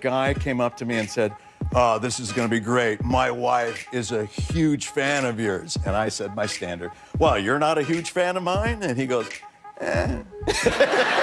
Guy came up to me and said, Oh, this is going to be great. My wife is a huge fan of yours. And I said, My standard, Well, you're not a huge fan of mine? And he goes, Eh.